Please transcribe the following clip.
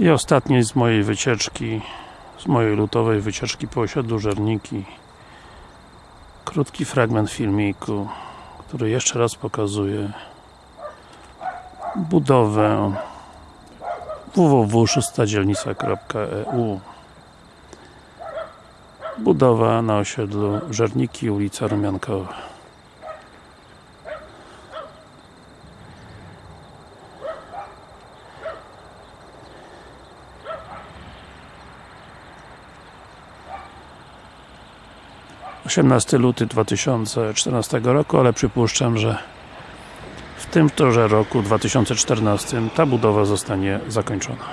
I ostatni z mojej wycieczki, z mojej lutowej wycieczki po osiedlu Żerniki. Krótki fragment filmiku, który jeszcze raz pokazuje budowę www.szóstadzielnica.eu Budowa na osiedlu Żerniki, ulica Rumiankowa. Osiemnasty luty 2014 roku, ale przypuszczam, że w tym torze roku 2014 ta budowa zostanie zakończona.